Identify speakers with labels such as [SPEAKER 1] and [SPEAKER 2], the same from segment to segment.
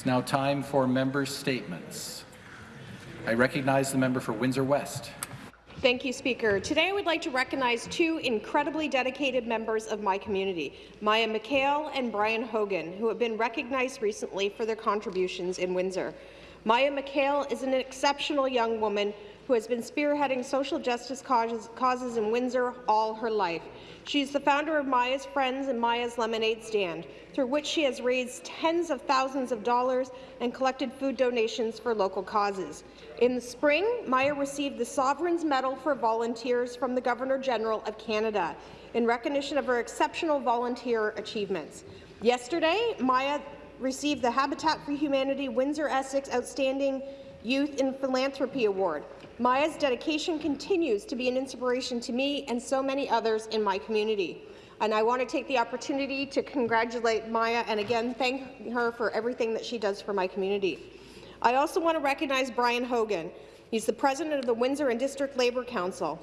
[SPEAKER 1] It's now time for member statements. I recognize the member for Windsor West.
[SPEAKER 2] Thank you, Speaker. Today I would like to recognize two incredibly dedicated members of my community, Maya McHale and Brian Hogan, who have been recognized recently for their contributions in Windsor. Maya McHale is an exceptional young woman who has been spearheading social justice causes, causes in Windsor all her life. She is the founder of Maya's Friends and Maya's Lemonade Stand, through which she has raised tens of thousands of dollars and collected food donations for local causes. In the spring, Maya received the Sovereign's Medal for Volunteers from the Governor-General of Canada in recognition of her exceptional volunteer achievements. Yesterday, Maya received the Habitat for Humanity Windsor-Essex Outstanding Youth in Philanthropy Award. Maya's dedication continues to be an inspiration to me and so many others in my community. And I want to take the opportunity to congratulate Maya and again thank her for everything that she does for my community. I also want to recognize Brian Hogan. He's the president of the Windsor and District Labour Council.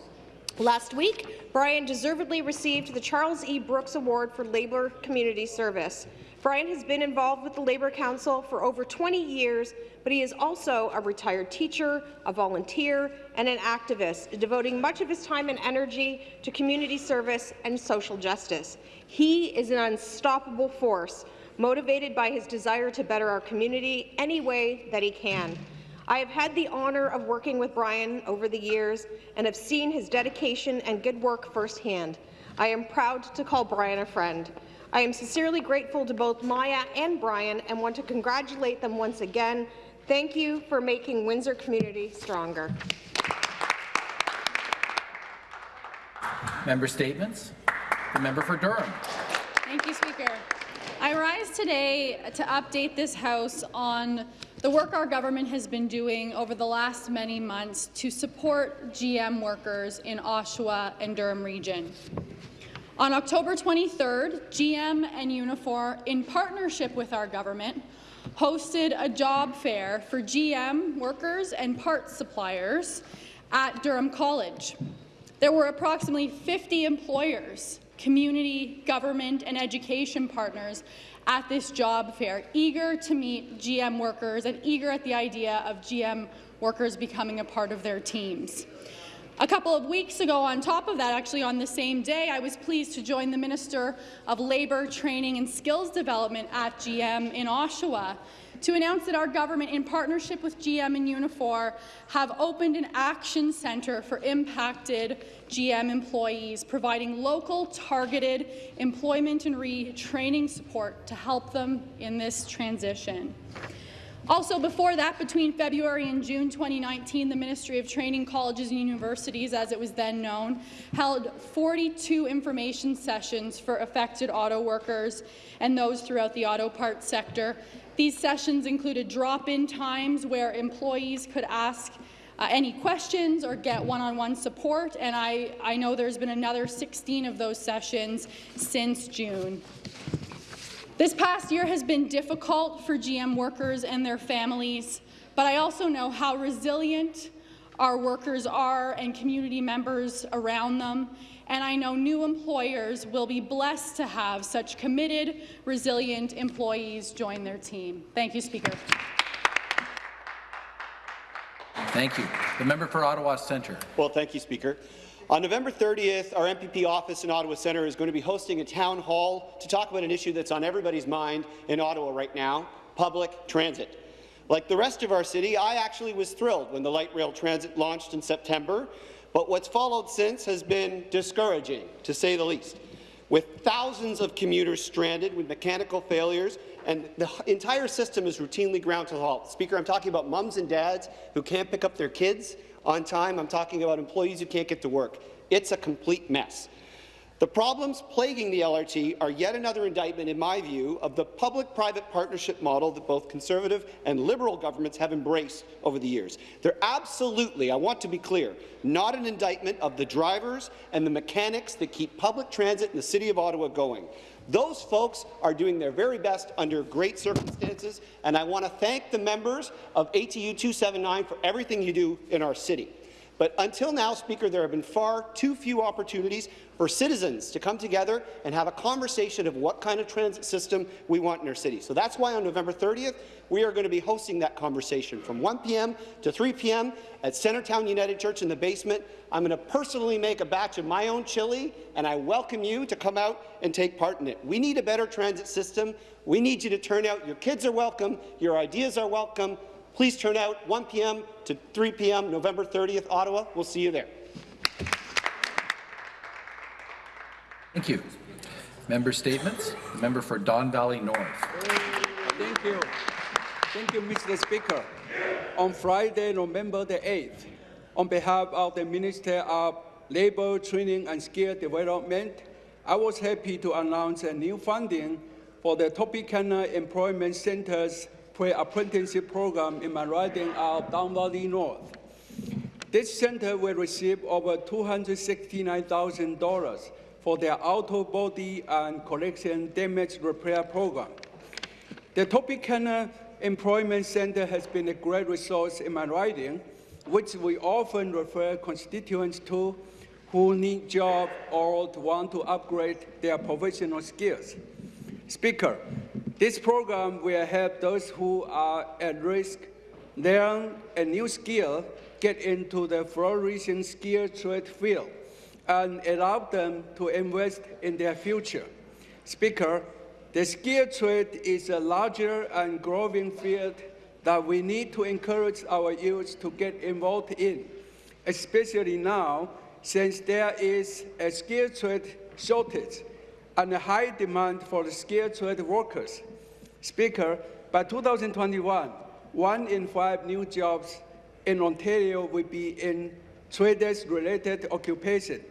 [SPEAKER 2] Last week, Brian deservedly received the Charles E. Brooks Award for Labour Community Service. Brian has been involved with the Labour Council for over 20 years, but he is also a retired teacher, a volunteer, and an activist, devoting much of his time and energy to community service and social justice. He is an unstoppable force, motivated by his desire to better our community any way that he can. I have had the honour of working with Brian over the years and have seen his dedication and good work firsthand. I am proud to call Brian a friend. I am sincerely grateful to both Maya and Brian and want to congratulate them once again. Thank you for making Windsor community stronger.
[SPEAKER 1] Member statements. The member for Durham.
[SPEAKER 3] Thank you, Speaker. I rise today to update this House on the work our government has been doing over the last many months to support GM workers in Oshawa and Durham region. On October 23rd, GM and Unifor, in partnership with our government, hosted a job fair for GM workers and parts suppliers at Durham College. There were approximately 50 employers, community, government, and education partners at this job fair, eager to meet GM workers and eager at the idea of GM workers becoming a part of their teams. A couple of weeks ago, on top of that, actually on the same day, I was pleased to join the Minister of Labour, Training and Skills Development at GM in Oshawa to announce that our government, in partnership with GM and Unifor, have opened an action centre for impacted GM employees, providing local targeted employment and retraining support to help them in this transition. Also, before that, between February and June 2019, the Ministry of Training Colleges and Universities, as it was then known, held 42 information sessions for affected auto workers and those throughout the auto parts sector. These sessions included drop-in times where employees could ask uh, any questions or get one-on-one -on -one support, and I, I know there's been another 16 of those sessions since June. This past year has been difficult for GM workers and their families, but I also know how resilient our workers are and community members around them, and I know new employers will be blessed to have such committed, resilient employees join their team. Thank you, Speaker.
[SPEAKER 1] Thank you. The member for Ottawa Centre.
[SPEAKER 4] Well, thank you, Speaker. On November 30th, our MPP office in Ottawa Centre is going to be hosting a town hall to talk about an issue that's on everybody's mind in Ottawa right now, public transit. Like the rest of our city, I actually was thrilled when the light rail transit launched in September, but what's followed since has been discouraging, to say the least. With thousands of commuters stranded with mechanical failures, and the entire system is routinely ground to a halt. Speaker, I'm talking about mums and dads who can't pick up their kids on time. I'm talking about employees who can't get to work. It's a complete mess. The problems plaguing the LRT are yet another indictment, in my view, of the public-private partnership model that both Conservative and Liberal governments have embraced over the years. They're absolutely, I want to be clear, not an indictment of the drivers and the mechanics that keep public transit in the City of Ottawa going. Those folks are doing their very best under great circumstances, and I want to thank the members of ATU 279 for everything you do in our city. But until now, Speaker, there have been far too few opportunities for citizens to come together and have a conversation of what kind of transit system we want in our city. So that's why on November 30th, we are going to be hosting that conversation from 1 p.m. to 3 p.m. at Centretown United Church in the basement. I'm going to personally make a batch of my own chili, and I welcome you to come out and take part in it. We need a better transit system. We need you to turn out. Your kids are welcome. Your ideas are welcome. Please turn out 1 p.m. to 3 p.m. November 30th, Ottawa. We'll see you there.
[SPEAKER 1] Thank you. Member statements. The member for Don Valley North.
[SPEAKER 5] Thank you. Thank you, Mr. Speaker. On Friday, November the 8th, on behalf of the Minister of Labour, Training and Skill Development, I was happy to announce a new funding for the Tropicana Employment Center's pre-apprenticeship program in my riding of Don Valley North. This center will receive over $269,000 for their auto body and collision damage repair program. The Tropicana Employment Center has been a great resource in my riding, which we often refer constituents to who need jobs or want to upgrade their professional skills. Speaker, this program will help those who are at risk learn a new skill, get into the flourishing skill trade field, and allow them to invest in their future. Speaker, the skill trade is a larger and growing field that we need to encourage our youth to get involved in, especially now since there is a skill trade shortage and a high demand for skilled trade workers. Speaker, by 2021, one in five new jobs in Ontario will be in traders-related occupation.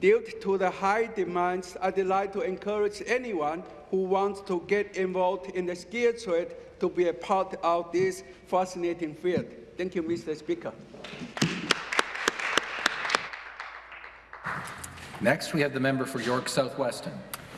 [SPEAKER 5] Due to the high demands, I'd like to encourage anyone who wants to get involved in the skilled trade to be a part of this fascinating field. Thank you, Mr. Speaker.
[SPEAKER 1] Next, we have the member for York South-Weston.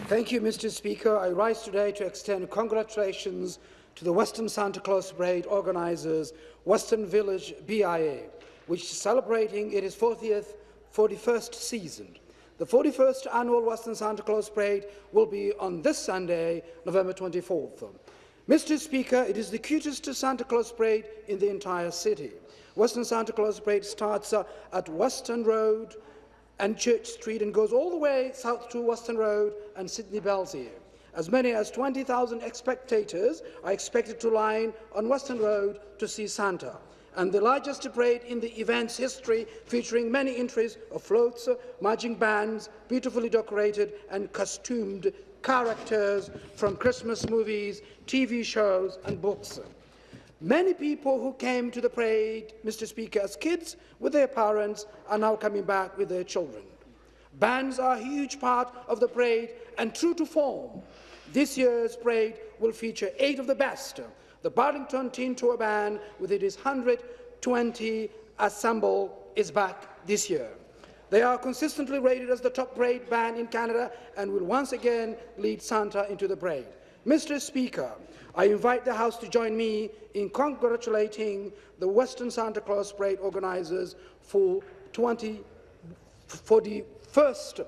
[SPEAKER 6] Thank you, Mr. Speaker. I rise today to extend congratulations to the Weston Santa Claus Parade organisers, Weston Village BIA, which is celebrating its 40th, 41st season. The 41st annual Weston Santa Claus Parade will be on this Sunday, November 24th. Mr. Speaker, it is the cutest Santa Claus Parade in the entire city. Weston Santa Claus Parade starts uh, at Weston Road, and Church Street and goes all the way south to Weston Road and Sidney Belsey. As many as 20,000 spectators are expected to line on Weston Road to see Santa. And the largest parade in the event's history, featuring many entries of floats, marching bands, beautifully decorated and costumed characters from Christmas movies, TV shows and books. Many people who came to the parade, Mr. Speaker, as kids with their parents are now coming back with their children. Bands are a huge part of the parade and true to form. This year's parade will feature eight of the best. The Burlington Teen Tour Band, with its 120 ensemble, is back this year. They are consistently rated as the top parade band in Canada and will once again lead Santa into the parade. Mr. Speaker, I invite the House to join me in congratulating the Weston Santa Claus Parade organisers for 20, for the first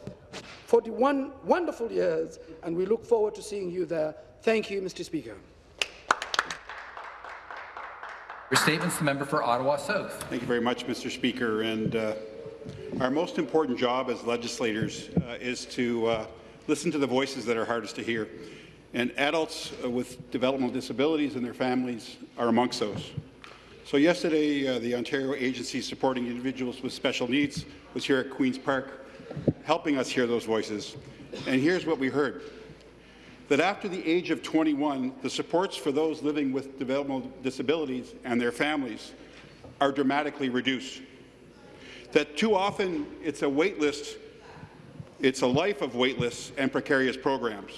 [SPEAKER 6] 41 wonderful years, and we look forward to seeing you there. Thank you, Mr. Speaker.
[SPEAKER 1] Your statements, the member for Ottawa South.
[SPEAKER 7] Thank you very much, Mr. Speaker. And uh, our most important job as legislators uh, is to uh, listen to the voices that are hardest to hear. And adults uh, with developmental disabilities and their families are amongst those. So yesterday, uh, the Ontario Agency Supporting Individuals with Special Needs was here at Queen's Park, helping us hear those voices. And here's what we heard. That after the age of 21, the supports for those living with developmental disabilities and their families are dramatically reduced. That too often it's a wait list, it's a life of wait lists and precarious programs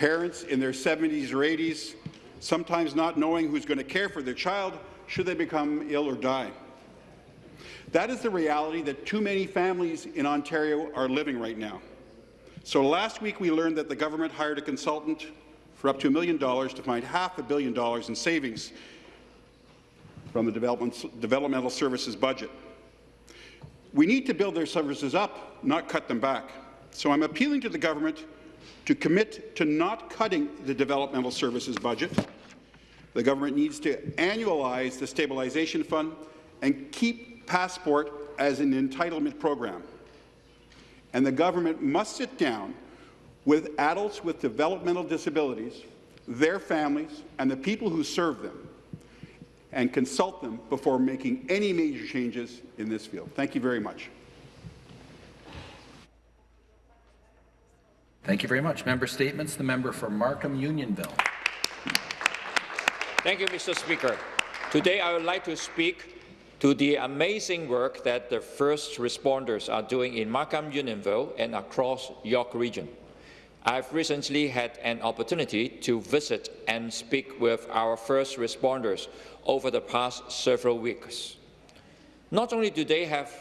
[SPEAKER 7] parents in their 70s or 80s, sometimes not knowing who's going to care for their child should they become ill or die. That is the reality that too many families in Ontario are living right now. So last week we learned that the government hired a consultant for up to a million dollars to find half a billion dollars in savings from the developmental services budget. We need to build their services up, not cut them back. So I'm appealing to the government to commit to not cutting the developmental services budget. The government needs to annualize the stabilization fund and keep Passport as an entitlement program. And the government must sit down with adults with developmental disabilities, their families, and the people who serve them, and consult them before making any major changes in this field. Thank you very much.
[SPEAKER 1] Thank you very much. Member statements. The member for Markham Unionville.
[SPEAKER 8] Thank you, Mr. Speaker. Today, I would like to speak to the amazing work that the first responders are doing in Markham Unionville and across York Region. I've recently had an opportunity to visit and speak with our first responders over the past several weeks. Not only do they have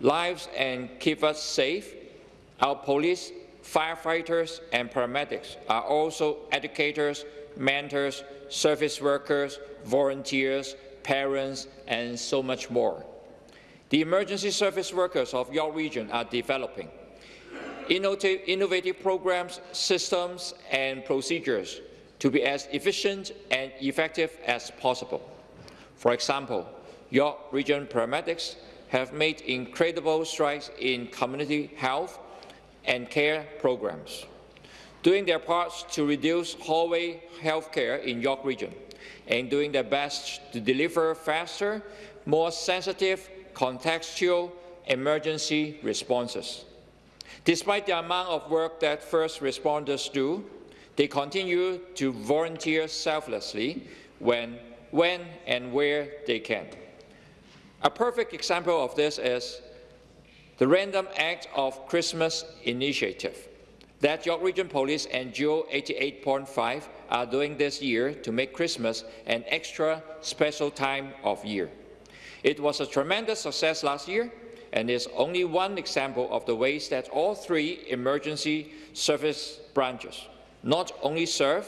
[SPEAKER 8] lives and keep us safe, our police, firefighters and paramedics are also educators, mentors, service workers, volunteers, parents, and so much more. The emergency service workers of York Region are developing innovative, programs, systems, and procedures to be as efficient and effective as possible. For example, York Region paramedics have made incredible strides in community health and care programs, doing their parts to reduce hallway health care in York Region and doing their best to deliver faster, more sensitive, contextual emergency responses. Despite the amount of work that first responders do, they continue to volunteer selflessly when, when and where they can. A perfect example of this is the Random Act of Christmas initiative that York Region Police and JEWEL 88.5 are doing this year to make Christmas an extra special time of year. It was a tremendous success last year and is only one example of the ways that all three emergency service branches not only serve,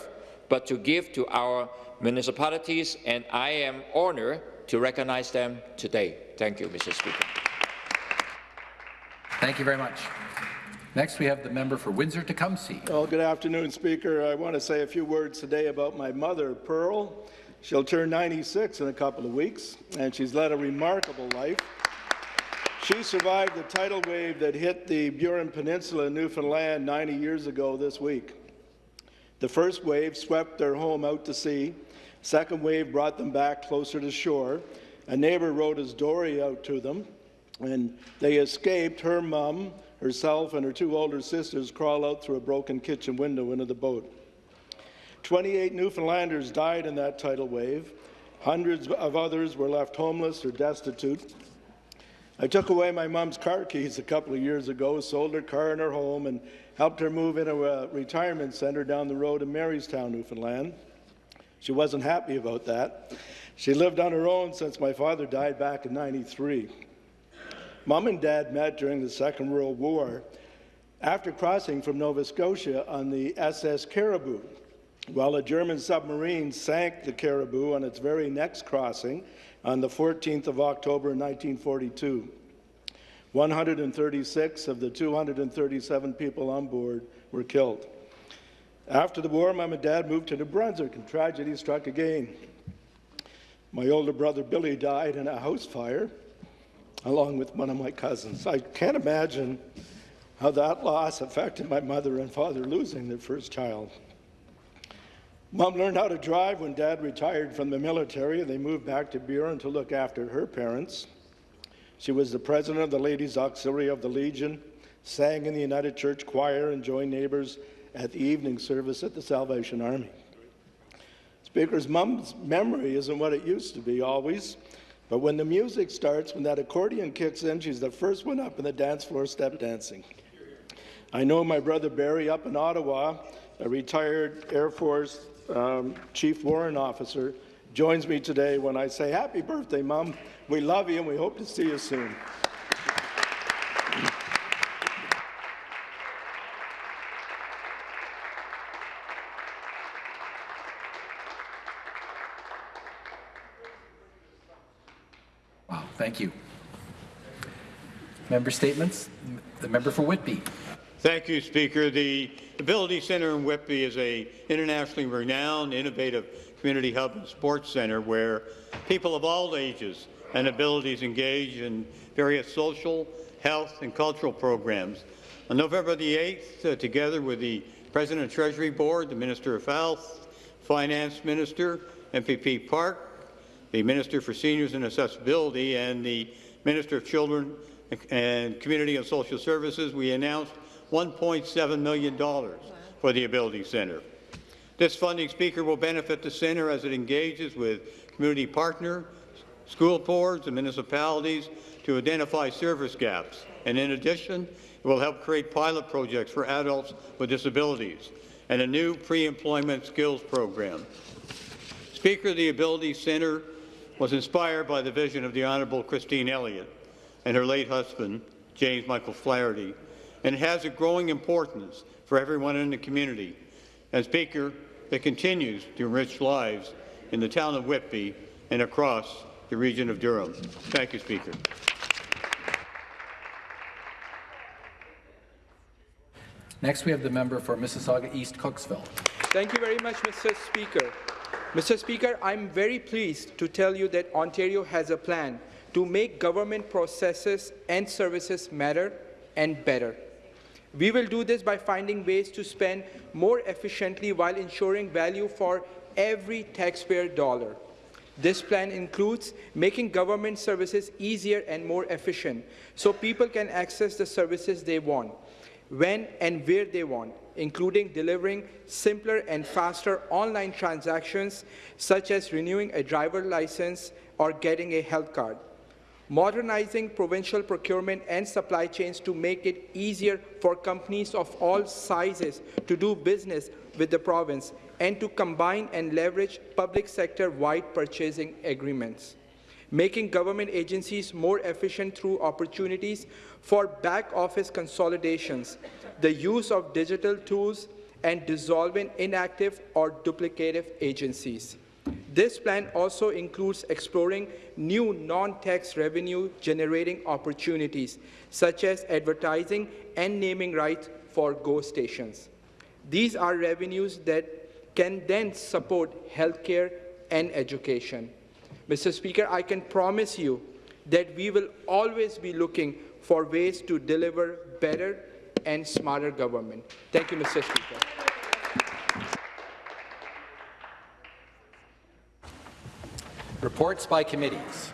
[SPEAKER 8] but to give to our municipalities, and I am honored to recognize them today. Thank you, Mr. Speaker.
[SPEAKER 1] Thank you very much. Next, we have the member for Windsor-Tecumseh.
[SPEAKER 9] Well, good afternoon, Speaker. I want to say a few words today about my mother, Pearl. She'll turn 96 in a couple of weeks, and she's led a remarkable life. She survived the tidal wave that hit the Burin Peninsula in Newfoundland 90 years ago this week. The first wave swept their home out to sea. Second wave brought them back closer to shore. A neighbor rowed his dory out to them, and they escaped. Her mom, herself, and her two older sisters crawl out through a broken kitchen window into the boat. 28 Newfoundlanders died in that tidal wave. Hundreds of others were left homeless or destitute. I took away my mom's car keys a couple of years ago, sold her car and her home, and helped her move into a uh, retirement center down the road in Marystown, Newfoundland. She wasn't happy about that. She lived on her own since my father died back in 93. Mom and Dad met during the Second World War after crossing from Nova Scotia on the SS Caribou. While a German submarine sank the Caribou on its very next crossing on the 14th of October 1942. 136 of the 237 people on board were killed. After the war, Mom and Dad moved to New Brunswick, and tragedy struck again. My older brother Billy died in a house fire, along with one of my cousins. I can't imagine how that loss affected my mother and father losing their first child. Mom learned how to drive when Dad retired from the military, and they moved back to Burin to look after her parents. She was the president of the Ladies Auxiliary of the Legion, sang in the United Church Choir, and joined neighbors at the evening service at the Salvation Army. Speaker's mom's memory isn't what it used to be always, but when the music starts, when that accordion kicks in, she's the first one up in the dance floor step dancing. I know my brother Barry up in Ottawa, a retired Air Force um, Chief Warrant Officer, joins me today when I say, Happy birthday, Mom. We love you and we hope to see you soon.
[SPEAKER 1] Wow, thank you. Member statements. The member for Whitby.
[SPEAKER 10] Thank you, Speaker. The Ability Centre in Whitby is a internationally renowned, innovative community hub and sports centre where people of all ages and abilities engage in various social, health and cultural programs. On November the 8th, uh, together with the President of Treasury Board, the Minister of Health, Finance Minister, MPP Park, the Minister for Seniors and Accessibility, and the Minister of Children and Community and Social Services, we announced $1.7 million for the Ability Centre. This funding, Speaker, will benefit the centre as it engages with community partner, school boards and municipalities to identify service gaps. And in addition, it will help create pilot projects for adults with disabilities and a new pre-employment skills program. Speaker, the Ability Centre was inspired by the vision of the Honourable Christine Elliott and her late husband, James Michael Flaherty, and has a growing importance for everyone in the community. And Speaker, it continues to enrich lives in the town of Whitby and across the region of Durham. Thank you, Speaker.
[SPEAKER 1] Next, we have the member for Mississauga East Cooksville.
[SPEAKER 11] Thank you very much, Mr. Speaker. Mr. Speaker, I'm very pleased to tell you that Ontario has a plan to make government processes and services matter and better. We will do this by finding ways to spend more efficiently while ensuring value for every taxpayer dollar. This plan includes making government services easier and more efficient so people can access the services they want, when and where they want, including delivering simpler and faster online transactions such as renewing a driver license or getting a health card. Modernizing provincial procurement and supply chains to make it easier for companies of all sizes to do business with the province and to combine and leverage public sector-wide purchasing agreements, making government agencies more efficient through opportunities for back-office consolidations, the use of digital tools, and dissolving inactive or duplicative agencies. This plan also includes exploring new non-tax revenue generating opportunities, such as advertising and naming rights for GO stations. These are revenues that can then support healthcare and education. Mr. Speaker, I can promise you that we will always be looking for ways to deliver better and smarter government. Thank you, Mr. Speaker.
[SPEAKER 1] Reports by committees.